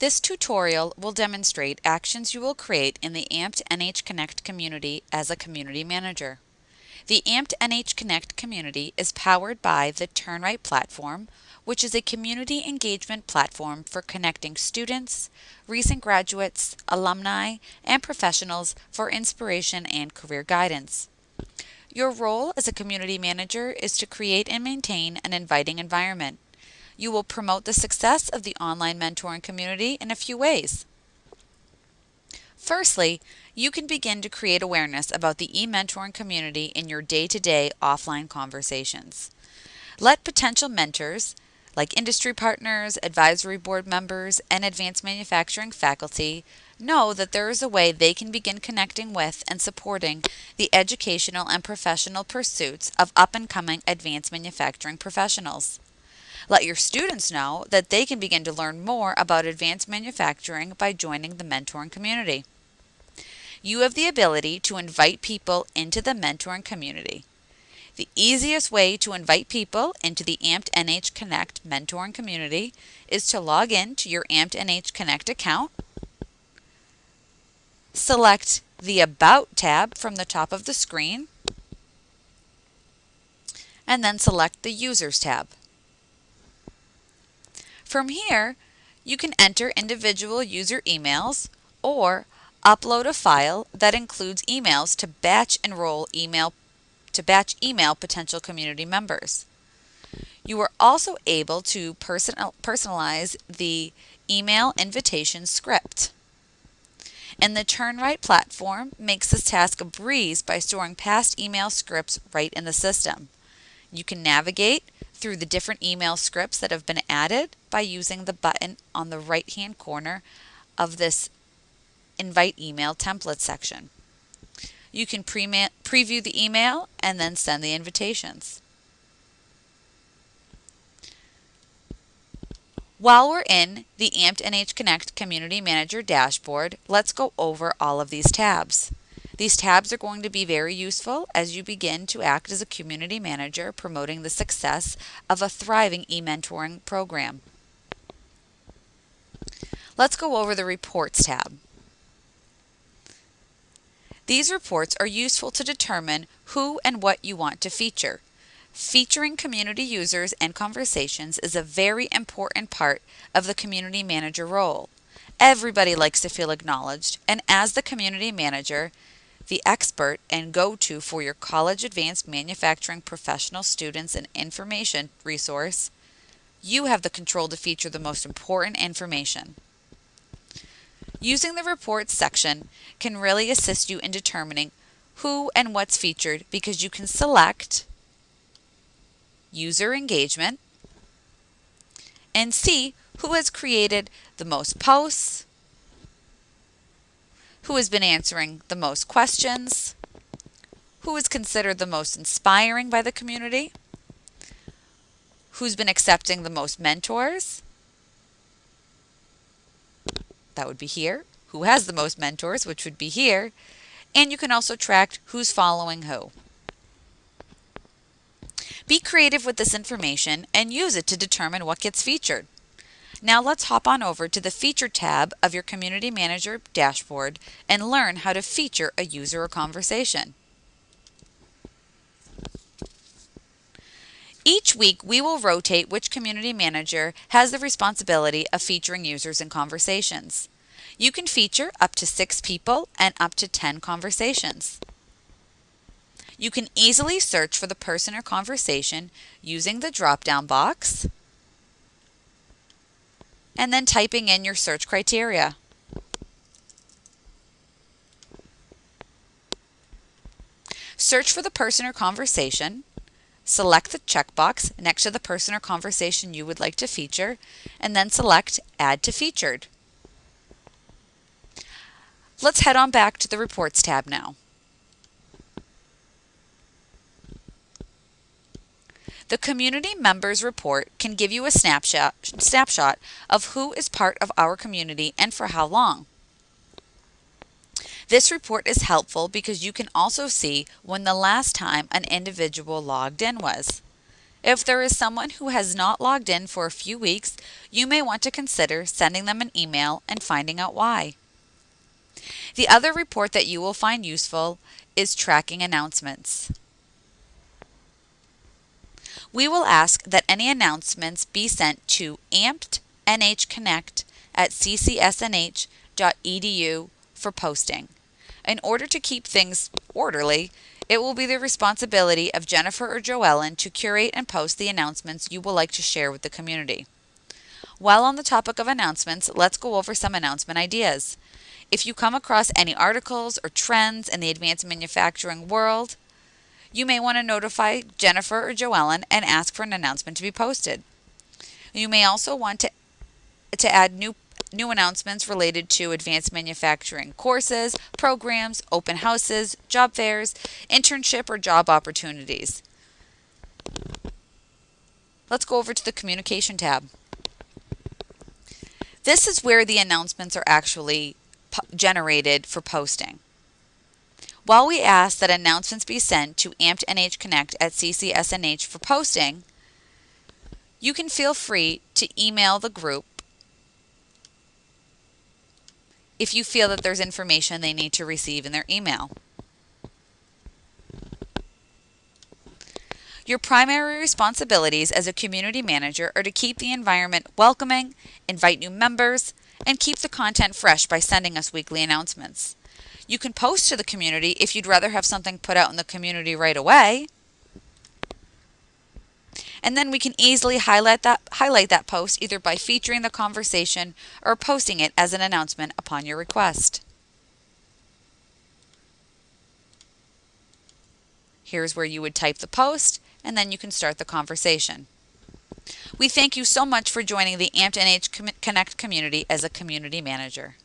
This tutorial will demonstrate actions you will create in the AMPed NH Connect community as a community manager. The AMPed NH Connect community is powered by the TurnRight platform, which is a community engagement platform for connecting students, recent graduates, alumni, and professionals for inspiration and career guidance. Your role as a community manager is to create and maintain an inviting environment. You will promote the success of the online mentoring community in a few ways. Firstly, you can begin to create awareness about the e-mentoring community in your day-to-day offline conversations. Let potential mentors, like industry partners, advisory board members, and advanced manufacturing faculty, know that there is a way they can begin connecting with and supporting the educational and professional pursuits of up and coming advanced manufacturing professionals. Let your students know that they can begin to learn more about advanced manufacturing by joining the mentoring community. You have the ability to invite people into the mentoring community. The easiest way to invite people into the AMPed NH Connect mentoring community is to log in to your AMPed NH Connect account, select the About tab from the top of the screen, and then select the Users tab. From here, you can enter individual user emails or upload a file that includes emails to batch enroll email to batch email potential community members. You are also able to personal, personalize the email invitation script. And the TurnRight platform makes this task a breeze by storing past email scripts right in the system. You can navigate through the different email scripts that have been added by using the button on the right hand corner of this Invite Email Template section. You can pre preview the email and then send the invitations. While we're in the AMPed NH Connect Community Manager dashboard, let's go over all of these tabs. These tabs are going to be very useful as you begin to act as a community manager promoting the success of a thriving e-mentoring program. Let's go over the Reports tab. These reports are useful to determine who and what you want to feature. Featuring community users and conversations is a very important part of the community manager role. Everybody likes to feel acknowledged, and as the community manager, the expert and go to for your college advanced manufacturing professional students and information resource, you have the control to feature the most important information. Using the reports section can really assist you in determining who and what's featured because you can select user engagement and see who has created the most posts, who has been answering the most questions, who is considered the most inspiring by the community, who's been accepting the most mentors. That would be here. Who has the most mentors, which would be here. And you can also track who's following who. Be creative with this information and use it to determine what gets featured. Now let's hop on over to the Feature tab of your Community Manager dashboard and learn how to feature a user or conversation. Each week, we will rotate which community manager has the responsibility of featuring users and conversations. You can feature up to six people and up to 10 conversations. You can easily search for the person or conversation using the drop-down box and then typing in your search criteria. Search for the person or conversation. Select the checkbox next to the person or conversation you would like to feature, and then select Add to Featured. Let's head on back to the Reports tab now. The Community Members Report can give you a snapshot, snapshot of who is part of our community and for how long. This report is helpful because you can also see when the last time an individual logged in was. If there is someone who has not logged in for a few weeks, you may want to consider sending them an email and finding out why. The other report that you will find useful is tracking announcements. We will ask that any announcements be sent to ampednhconnect at ccsnh.edu for posting. In order to keep things orderly, it will be the responsibility of Jennifer or Joellen to curate and post the announcements you will like to share with the community. While on the topic of announcements, let's go over some announcement ideas. If you come across any articles or trends in the advanced manufacturing world, you may want to notify Jennifer or Joellen and ask for an announcement to be posted. You may also want to, to add new new announcements related to advanced manufacturing courses, programs, open houses, job fairs, internship or job opportunities. Let's go over to the communication tab. This is where the announcements are actually generated for posting. While we ask that announcements be sent to Amped NH Connect at CCSNH for posting, you can feel free to email the group if you feel that there's information they need to receive in their email. Your primary responsibilities as a community manager are to keep the environment welcoming, invite new members, and keep the content fresh by sending us weekly announcements. You can post to the community if you'd rather have something put out in the community right away. And then we can easily highlight that, highlight that post either by featuring the conversation or posting it as an announcement upon your request. Here's where you would type the post and then you can start the conversation. We thank you so much for joining the NH Connect community as a community manager.